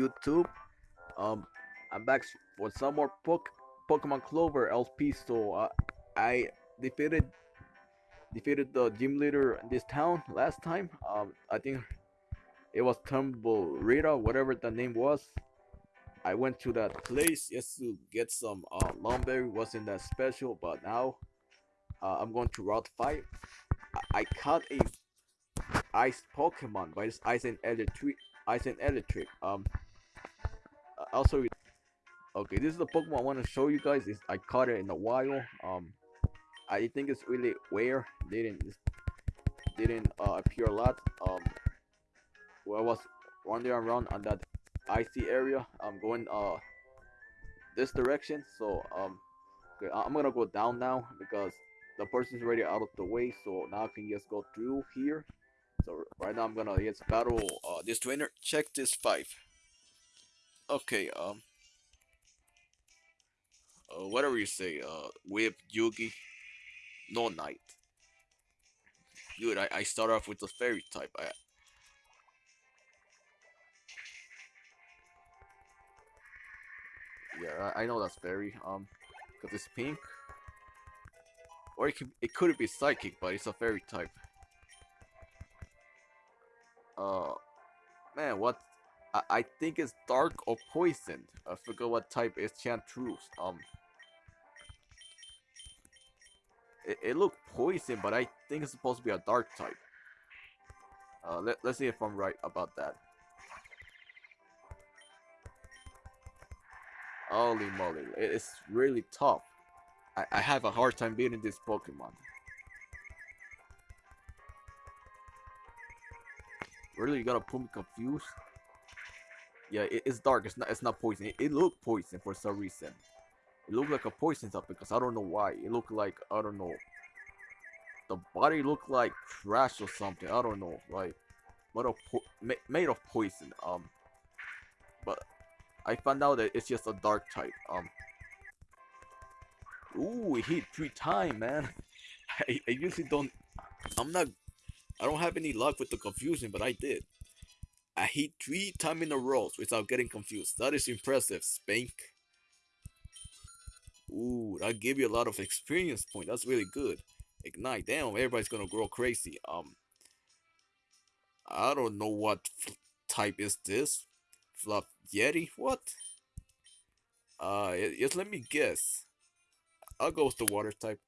YouTube. Um, I'm back for some more Poke Pokemon Clover LP. So uh, I defeated defeated the gym leader in this town last time. Um, I think it was Tumble Rita, whatever the name was. I went to that place just to get some uh, Lumberry. Wasn't that special, but now uh, I'm going to Route 5. I, I caught a ice Pokemon by this Ice and Electric. Ice and Electric. Um. Also, okay, this is the Pokemon I want to show you guys. Is I caught it in a while. Um. I think it's really rare. Didn't didn't uh, appear a lot. Um. Well, I was wandering around on that icy area. I'm going uh this direction. So um. I'm gonna go down now because the person's already out of the way. So now I can just go through here. So right now I'm gonna just battle uh, this trainer. Check this five. Okay, um, uh, whatever you say, uh, Whip, Yugi, no Knight. Good, I, I start off with the fairy type. I, yeah, I, I know that's fairy. Um, cause it's pink. Or it could it could be psychic, but it's a fairy type. Uh, man, what? I, I think it's dark or poisoned. I forgot what type is Chantruse. Um, it, it looked poison, but I think it's supposed to be a dark type. Uh, let, let's see if I'm right about that. Holy moly, it's really tough. I, I have a hard time beating this Pokemon. Really, you gotta put me confused? Yeah, it, it's dark. It's not. It's not poison. It, it looked poison for some reason. It looked like a poison type because I don't know why. It looked like I don't know. The body looked like trash or something. I don't know. Like, what of made of poison. Um, but I found out that it's just a dark type. Um. Ooh, it hit three times, man. I, I usually don't. I'm not. I don't have any luck with the confusion, but I did. I hit three times in a row without getting confused. That is impressive, Spank. Ooh, that gave you a lot of experience point. That's really good. Ignite. Damn, everybody's gonna grow crazy. Um, I don't know what type is this. Fluff Yeti? What? Uh, y- just let me guess. I'll go with the water type.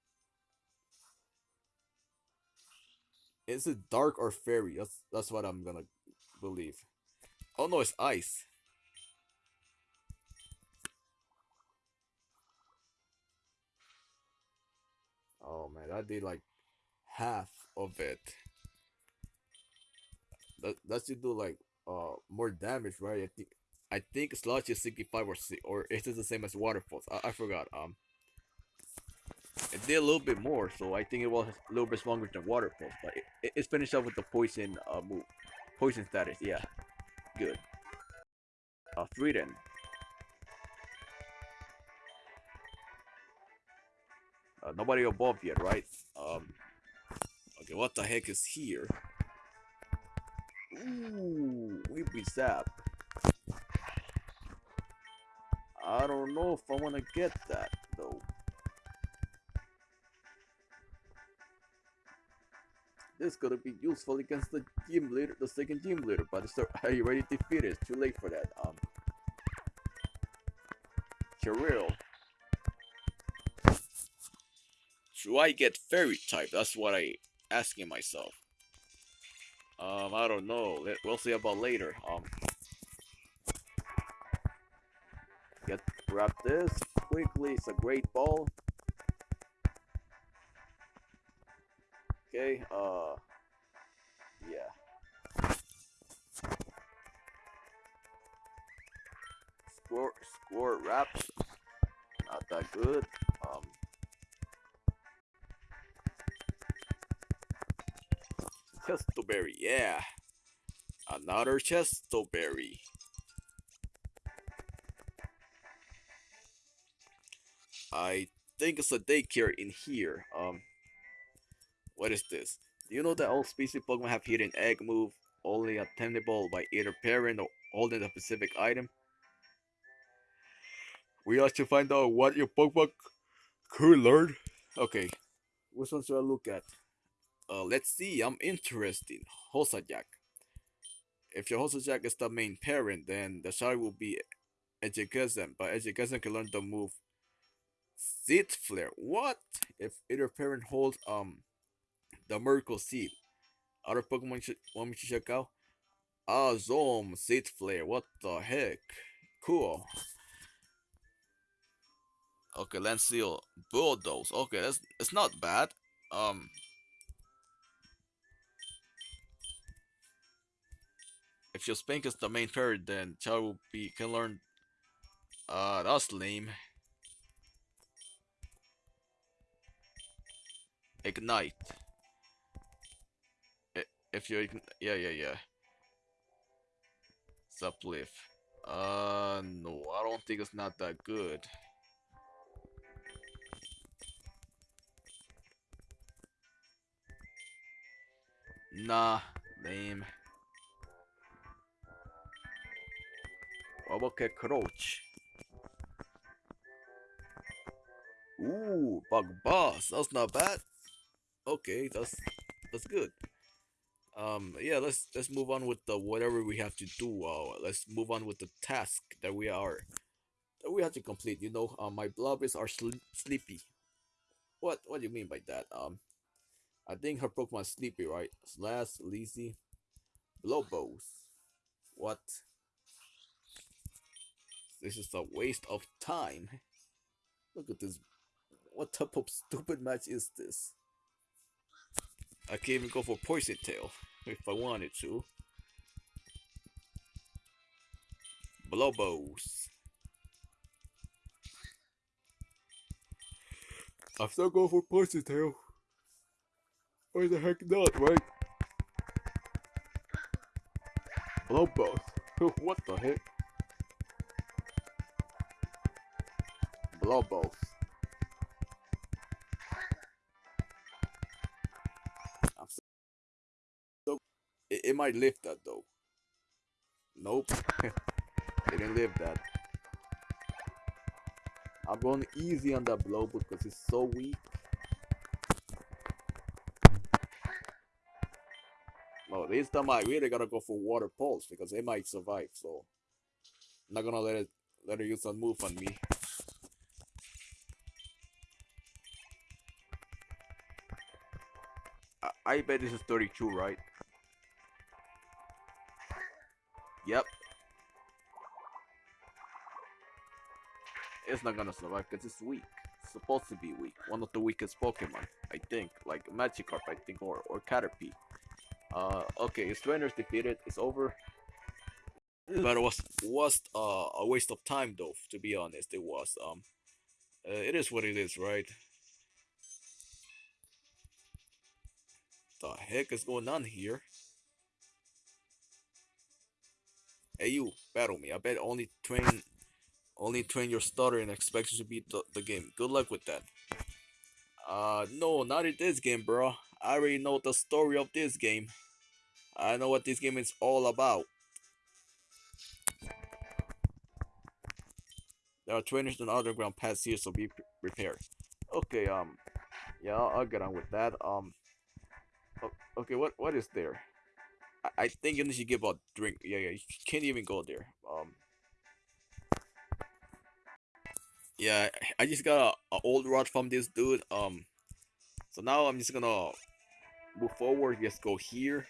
Is it dark or fairy? That's that's what I'm gonna believe. Oh no, it's ice. Oh man, I did like half of it. That that should do like uh more damage, right? I think I think Sludge is 65 or si- or is it the same as Waterfalls? I, I forgot. Um, it did a little bit more, so I think it was a little bit stronger than Waterfalls. But it, it- finished up with the poison uh move, poison status. Yeah, good. Uh, Frieden. Uh, nobody above yet, right? Um. Okay, what the heck is here? Ooh, Weepy Zap. I don't know if I want to get that though. This gonna be useful against the gym leader, the second gym leader, but it's are you ready to defeat it? It's too late for that. Um, Kirill. Should I get fairy type? That's what I asking myself. Um, I don't know. We'll see about later. Um, get grab this quickly. It's a great ball. Okay. Uh, yeah. Score, score, wraps. Not that good. Um. Chestoberry, yeah. Another Chestoberry. I think it's a daycare in here. Um, what is this? Do you know that all species Pokemon have hidden egg move, only attainable by either parent or, holding a specific item. We have to find out what your Pokemon could learn. Okay, which one should I look at? Uh, let's see. I'm interested. Hosajak. If your Hosajak is the main parent, then the child will be Education, but Education can learn the move Seed Flare. What? If either parent holds um the Miracle Seed. Other Pokemon should want me to check out? Zoom, Seed Flare. What the heck? Cool. Okay, Lancel, Bulldoze. Okay, that's it's not bad. Um, if your Spank is the main parent, then child will be can learn. Uh, that's lame. Ignite if you yeah yeah yeah sublift uh no i don't think it's not that good nah lame Okay, Crouch. Ooh, Bug Boss. That's not bad. Okay, that's that's good. Um, yeah, let's let's move on with the whatever we have to do. Uh, let's move on with the task that we are that we have to complete. You know, uh, my blobbies are sl sleepy. What what do you mean by that? Um, I think her Pokemon sleepy, right? Slash, lazy, Blowbos. What? This is a waste of time. Look at this. What type of stupid match is this? I can't even go for Poison Tail if I wanted to. Blowbos. I'm still going for Poison Tail. Why the heck not, right? Blow both. what the heck? Blow might lift that though. Nope. it didn't lift that. I'm going easy on that blow because it's so weak. Oh, this time I really gotta go for water pulse because it might survive. So I'm not gonna let it let her use a move on me. I, I bet this is 32, right? Yep. It's not gonna survive because it's weak. It's supposed to be weak. One of the weakest Pokemon, I think. Like Magikarp, I think, or, or Caterpie. Uh, okay, his trainer's defeated. It's over. But it was was uh, a waste of time, though. To be honest, it was. Um, uh, it is what it is, right? The heck is going on here? Hey, you battle me. I bet only train, only train your starter and expect you to beat the, the game. Good luck with that. Uh, no, not in this game, bro. I already know the story of this game. I know what this game is all about. There are trainers on underground paths here, so be prepared. Okay, um, yeah, I'll, get on with that. Um, okay, what what is there? I, think you need to give a drink. Yeah, yeah, you can't even go there. Um, yeah, I just got a, a old rod from this dude. Um, so now I'm just gonna move forward. Just go here.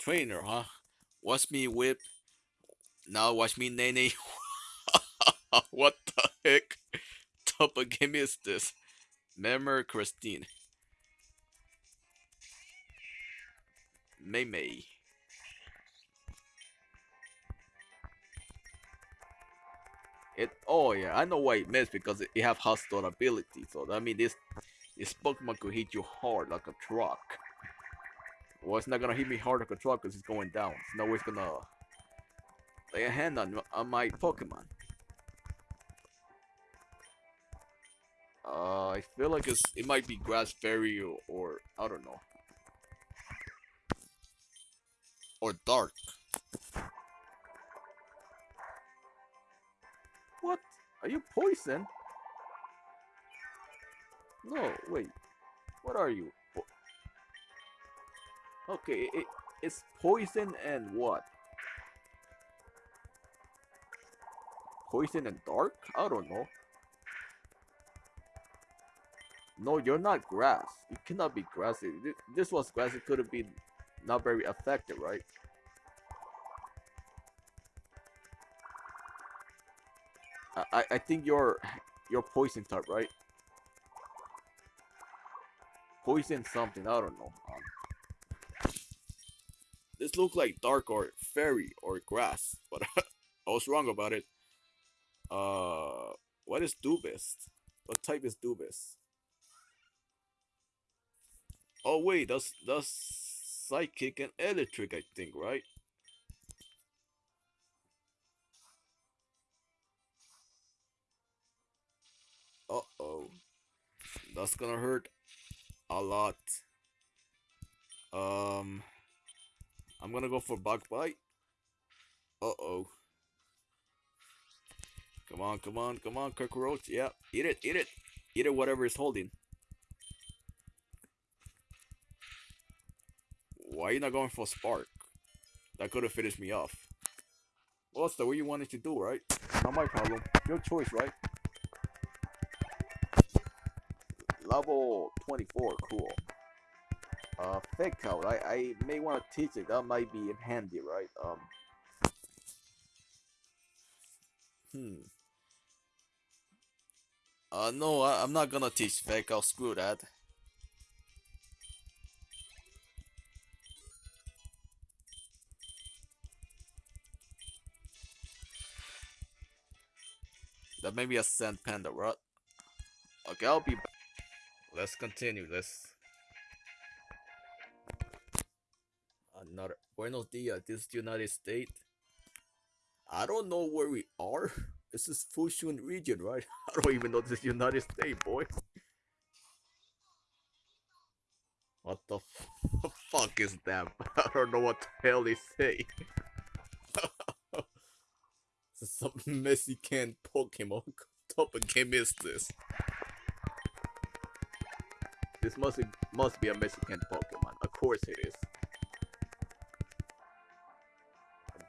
trainer, huh? Watch me whip. Now watch me nene. what the heck? Type of game is this? Memory Christine. May May. It oh yeah, I know why it missed because it, it have hostile ability. So that means this this Pokemon could hit you hard like a truck. Well, it's not gonna hit me hard like a truck because it's going down. It's no way it's gonna lay a hand on, on my Pokemon. Uh, I feel like it's it might be grass fairy or, or I don't know. Or dark. What? Are you poison? No, wait. What are you? Po okay, it, it's poison and what? Poison and dark? I don't know. No, you're not grass. You cannot be grassy. This was grass. It could have been not very effective, right? I I think you're you're poison type, right? Poison something. I don't know. Um, this look like dark or fairy or grass, but I was wrong about it. Uh, what is Dubist? What type is Dubist? Oh wait, that's that's psychic and electric, I think, right? Uh oh, that's gonna hurt a lot. Um, I'm gonna go for bug bite. Uh oh. Come on, come on, come on, cockroach. Yeah, eat it, eat it, eat it. Whatever is holding. Why are you not going for Spark? That could have finished me off. Well, that's the way you wanted to do, right? Not my problem. Your choice, right? Level 24, cool. Uh, fake out. I, I may want to teach it. That might be handy, right? Um. Hmm. Uh, no, I, I'm not gonna teach fake out. Screw that. That may be a sand panda, right? Okay, I'll be. Let's continue. Let's. Another Buenos dias. This is United States. I don't know where we are. This is Fushun region, right? I don't even know this is United States, boy. What the fuck is that? I don't know what the hell they say. some Mexican Pokemon top of game is this? This must be, must be a Mexican Pokemon. Of course it is.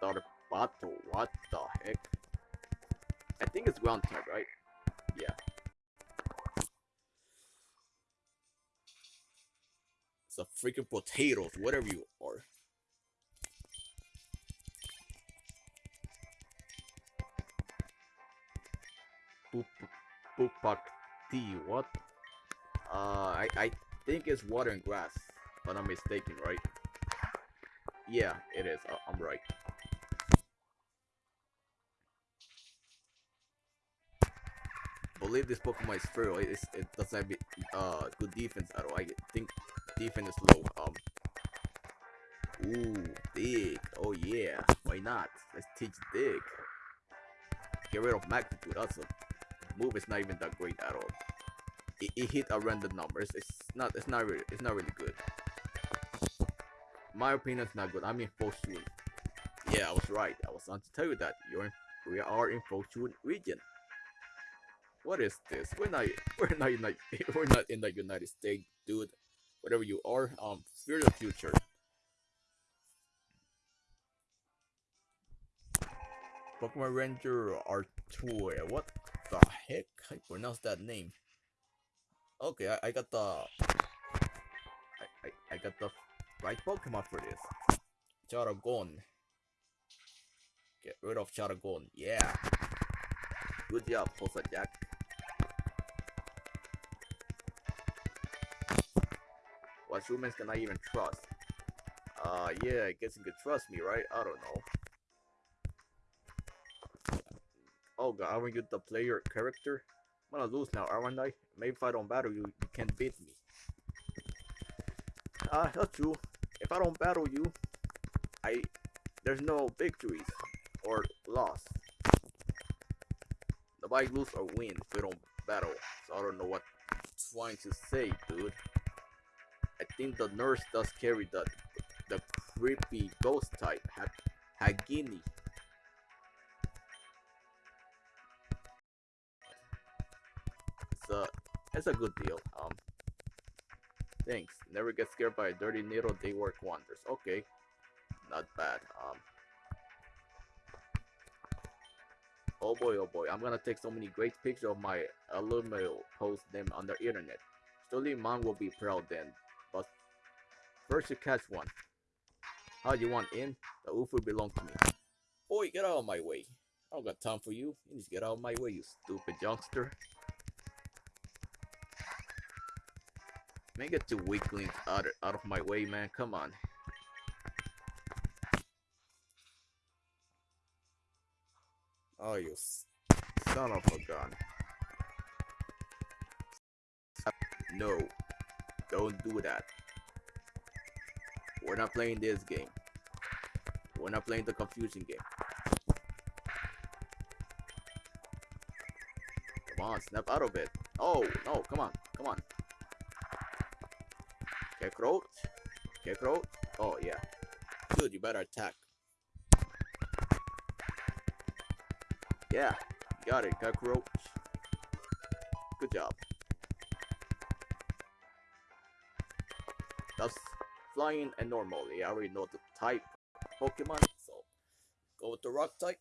Darbato, what the heck? I think it's ground type, right? Yeah. It's a freaking potatoes, whatever you are. Pupak tea. What? Uh, I, I think it's water and grass, but I'm mistaken, right? Yeah, it is. Uh, I'm right. believe this Pokemon is feral. It, it doesn't have uh, good defense at all. I think defense is low. Um. Ooh, dig. Oh yeah. Why not? Let's teach dig. Get rid of magnitude. That's a move is not even that great at all. It, it hit a random numbers. It's not. It's not really. It's not really good. My opinion is not good. I'm in Fortune. Yeah, I was right. I was on to tell you that you're in. We are in Fortune region. What is this? We're not. We're not. United, we're not in the United States, dude. Whatever you are, um, fear the future. Pokemon Ranger Artois. What the heck? I pronounce that name. Okay, I, I got the I, I, I got the right Pokemon for this. Charagon. Get rid of Charagon. Yeah. Good job, Posa Jack. What humans can I even trust? Uh, yeah, I guess you could trust me, right? I don't know. Oh god, aren't you the player character? I'm gonna lose now, aren't I? Maybe if I don't battle you, you can't beat me. Ah, uh, that's true. If I don't battle you, I there's no victories or loss. Nobody lose or win if we don't battle. So I don't know what trying to say, dude? I think the nurse does carry the the creepy ghost type, ha Hagini. A it's a good deal. Um, thanks. Never get scared by a dirty needle. They work wonders. Okay, not bad. Um. Oh boy, oh boy, I'm gonna take so many great pictures of my alumni, post them on the internet. Surely mom will be proud then. But first you catch one. How do you want in? The UFO belong to me. Boy, get out of my way. I don't got time for you. You to get out of my way, you stupid youngster. Man, get the weaklings out of, out of my way, man. Come on. Oh, you son of a gun. No, don't do that. We're not playing this game. We're not playing the confusion game. Come on, snap out of it. Oh, no, come on, come on. Cockroach? Cockroach? Oh, yeah. Dude, you better attack. Yeah, got it, cockroach. Good job. That's flying and normally. I already know the type Pokemon, so go with the rock type.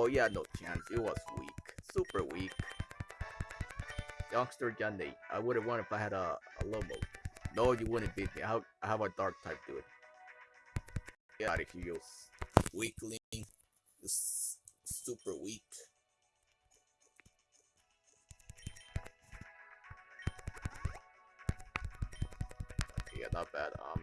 Oh yeah, no chance. It was weak. Super weak. Youngster Johnny. I would have won if I had a, a Lomo. No, you wouldn't beat me. How, how a dark type do it? Yeah, if you use weakling. It's super weak. Yeah, not bad. Um,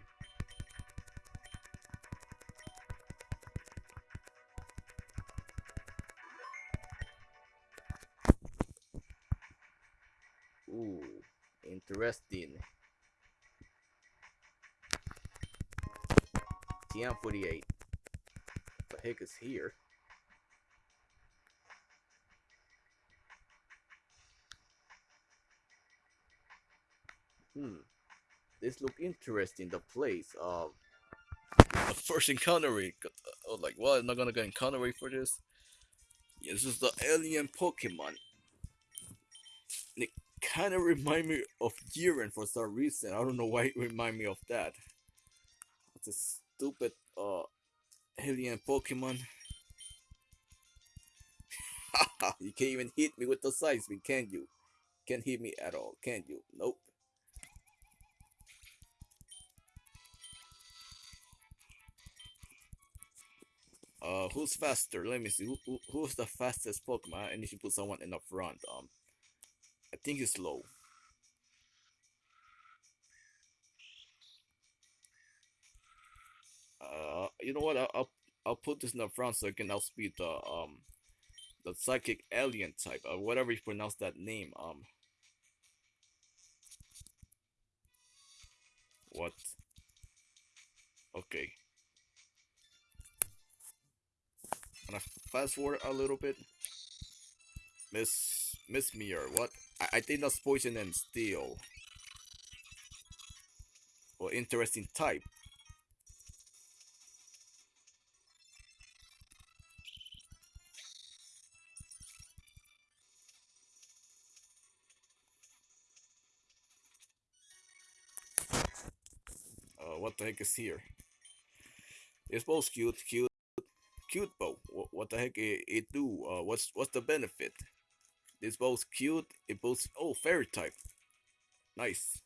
Ooh, interesting. TM48. The heck is here? Hmm. This look interesting. The place. Um. Uh, first encounter. Oh, like what? I'm not gonna get encounter for this. Yeah, this is the alien Pokemon kind of remind me of Jiren for some reason. I don't know why it remind me of that. It's a stupid uh alien Pokemon. you can't even hit me with the Seismic, can you? Can't hit me at all, can you? Nope. Uh, who's faster? Let me see. Who, who, who's the fastest Pokemon? I need to put someone in the front. Um, I think it's low. Uh, you know what? I'll, I'll I'll put this in the front so I can outspeed the um the psychic alien type or whatever you pronounce that name. Um, what? Okay. Gonna fast forward a little bit. Miss Miss Mirror, what? I, think that's poison and steel. Well, interesting type. Uh, what the heck is here? It's both cute, cute, cute bow. What, what the heck it, it do? Uh, what's what's the benefit? It's both cute, it both oh fairy type. Nice.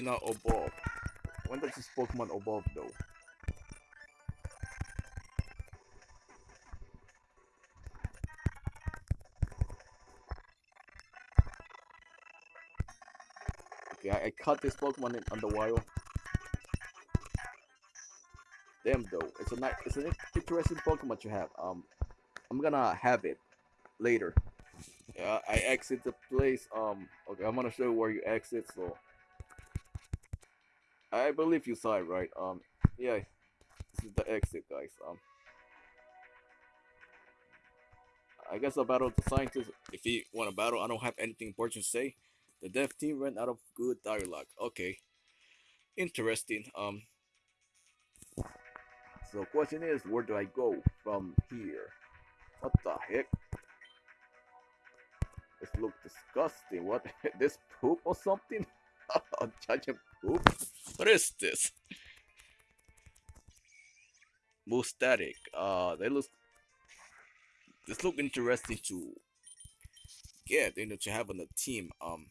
Not evolve. When does this Pokemon above though? Okay, I, I this Pokemon in, on the wild. Damn though, it's a nice, it's an interesting Pokemon to have. Um, I'm gonna have it later. Yeah, I exit the place. Um, okay, I'm gonna show you where you exit. So, I believe you saw it right. Um, yeah, this is the exit, guys. Um, I guess I'll battle the scientist. If he want to battle, I don't have anything important to say. The dev team ran out of good dialogue. Okay, interesting. Um, so question is, where do I go from here? What the heck? This look disgusting. What? this poop or something? Giant poop? What is this? Mustatic. Uh, they look. This look interesting to get, you know, to have on the team. Um,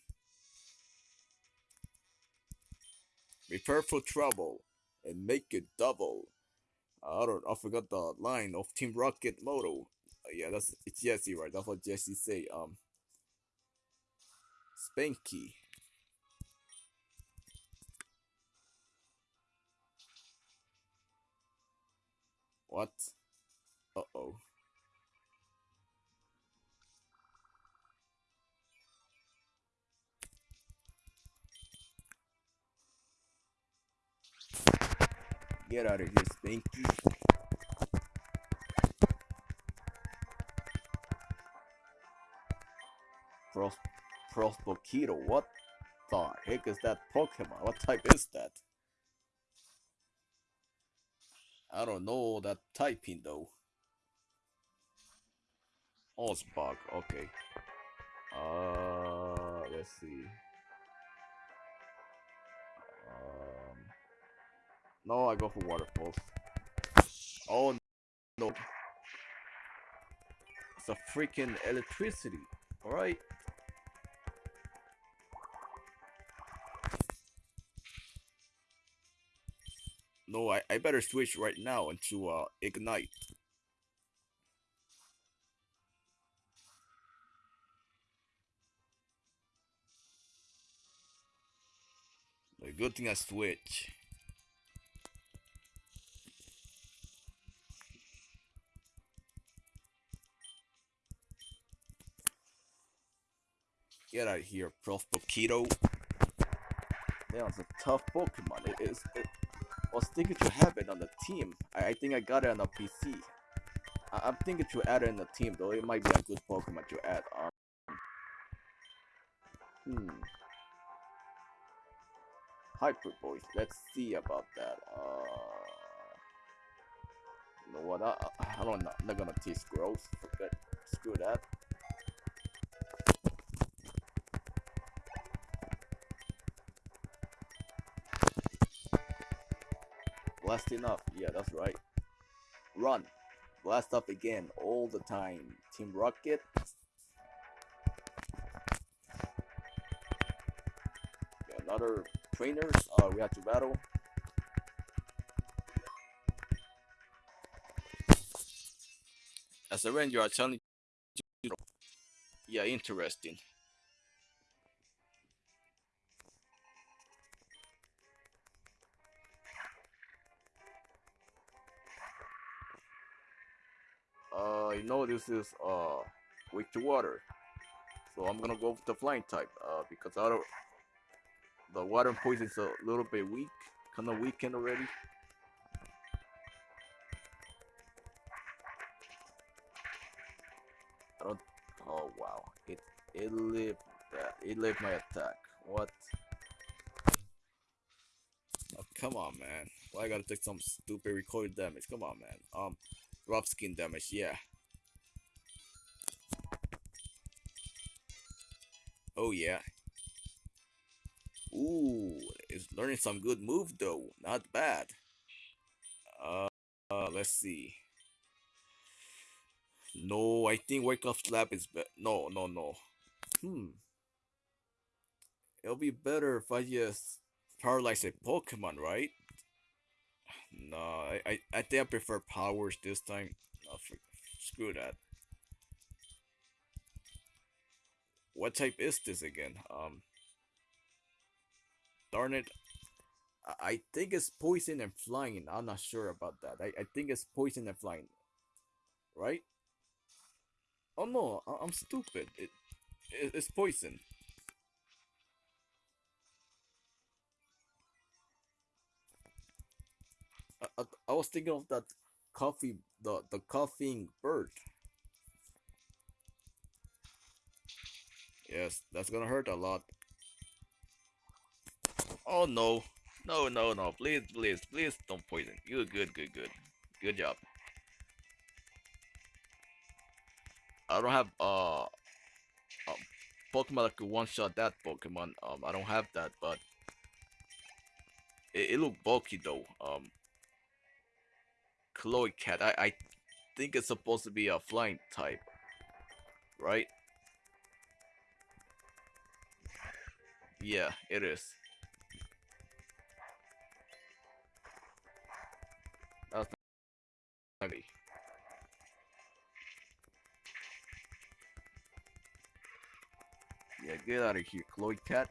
prepare for trouble and make it double. I don't. I forgot the line of Team Rocket motto. Uh, yeah, that's it's Jessie, right? That's what Jessie say. Um, Spanky. What? Uh oh. Get out of here, Spanky. Pros Prospoketo. What the heck is that Pokemon? What type is that? I don't know that typing though. Ozbug, okay. Uh, let's see. Um, no, I go for waterfalls. Oh no, it's a freaking electricity. All No, I, I better switch right now into uh, Ignite. A good thing I switch. Get out of here, Prof. Poketo. That was a tough Pokemon. It is. It, thinking to have it on the team. I, I think I got it on the PC. I, am thinking to add it in the team though. It might be a good Pokemon to add. Um, hmm. Hyper Voice. Let's see about that. Uh, you know what? I, I, don't. I'm not gonna teach growth. Forget. Screw that. Blasting up. Yeah, that's right. Run. Blast up again all the time. Team Rocket. Another trainers. Uh, we have to battle. As a ranger, I telling you. Yeah, interesting. Uh, you know this is uh, weak to water. So I'm gonna go with the flying type uh, because I don't, the water poison is a little bit weak, kind of weakened already. I don't. Oh wow! It it lived that. It lived my attack. What? Oh come on, man! Why I gotta take some stupid recoil damage? Come on, man. Um, Rough skin damage, yeah. Oh yeah. Ooh, it's learning some good move though. Not bad. Uh, uh let's see. No, I think wake up slap is better. No, no, no. Hmm. It'll be better if I just paralyze a Pokemon, right? No, I, I, I think I prefer powers this time. Screw that. What type is this again? Um, darn it. I, think it's poison and flying. I'm not sure about that. I, I think it's poison and flying. Right? Oh no, I, I'm stupid. It, it it's poison. I, I, I was thinking of that coffee, the the coughing bird. Yes, that's gonna hurt a lot. Oh no, no, no, no! Please, please, please don't poison. You good, good, good, good job. I don't have uh, a Pokemon that could one shot that Pokemon. Um, I don't have that, but it, it looked bulky though. Um, Chloe Cat. I, I think it's supposed to be a flying type, right? Yeah, it is. That's ugly. Yeah, get out of here, Chloe Cat.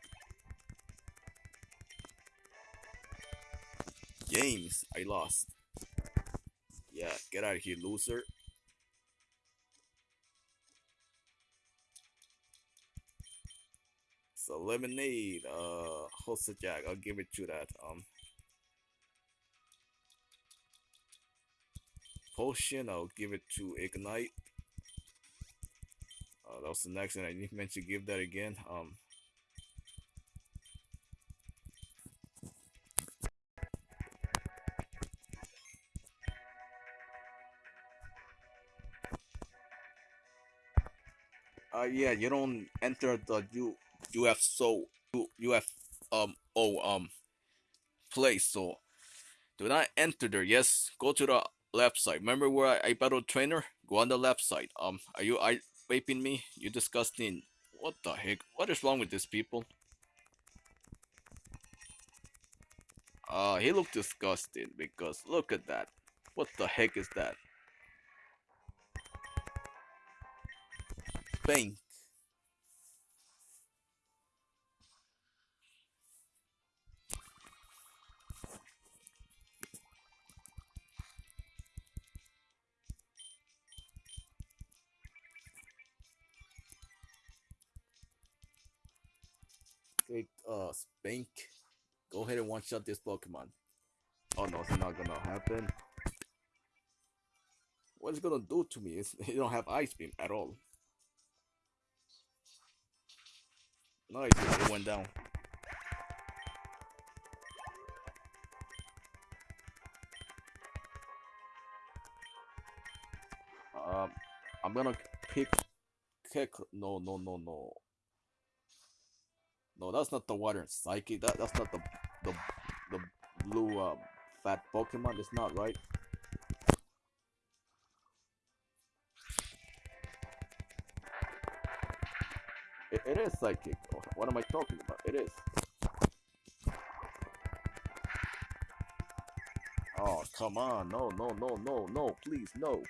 James, I lost. Yeah, get out of here, loser. So lemonade, uh, Hossa Jack, I'll give it to that. Um, potion, I'll give it to ignite. Uh, that was the next one. I didn't meant to give that again. Um, uh, yeah, you don't enter the U UF so UF um oh um place. So do not enter there. Yes, go to the left side. Remember where I, I battled trainer? Go on the left side. Um, are you I vaping me? You disgusting. What the heck? What is wrong with these people? Uh, he looked disgusting because look at that. What the heck is that? Bank. Spank. Go ahead and one shot this Pokemon. Oh no, it's not gonna happen. What is it gonna do to me? It's, you don't have Ice Beam at all. Nice, it went down. Um, I'm gonna pick, kick. No, no, no, no. No, that's not the water psychic. That that's not the the the blue um, fat Pokemon. It's not right. It, it is psychic. Oh, What am I talking about? It is. Oh come on! No no no no no! Please no!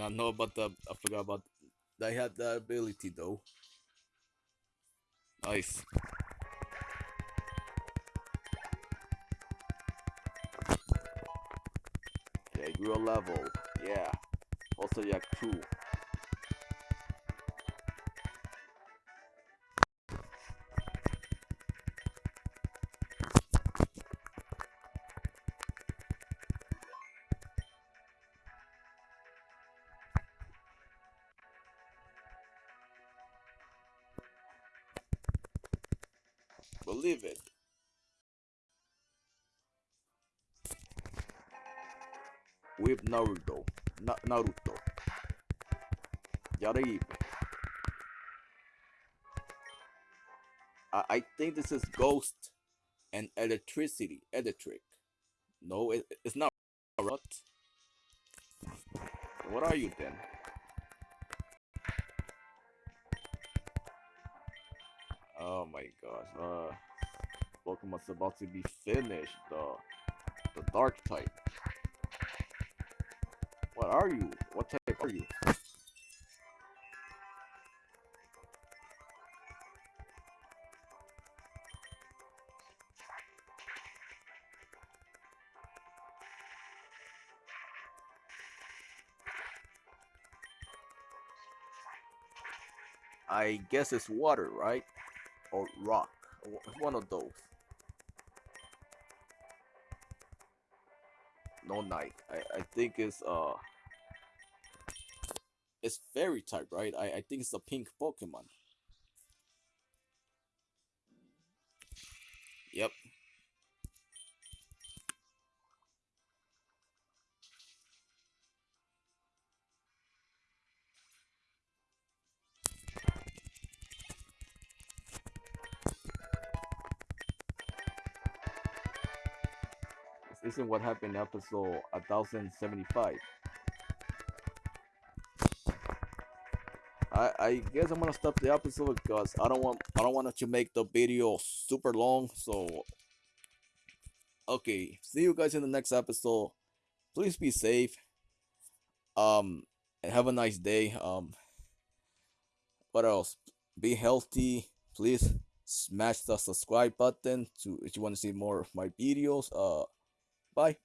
I know about the. I forgot about. They had that ability though. Nice. Okay, a level. Yeah. Also, yeah, two. Na Naruto. Yaraibe. I, I think this is ghost and electricity. Electric. No, it, it's not. What? What are you then? Oh my gosh. Uh, Pokemon's about to be finished. The the dark type. Are you? What type are you? I guess it's water, right? Or rock. One of those. No night. I, I think it's uh it's fairy type, right? I, I think it's a pink Pokemon. Yep. This isn't what happened in episode 1075. I, I guess I'm gonna stop the episode because I don't want I don't want to make the video super long. So okay, see you guys in the next episode. Please be safe. Um and have a nice day. Um what else? Be healthy. Please smash the subscribe button to if you want to see more of my videos. Uh bye.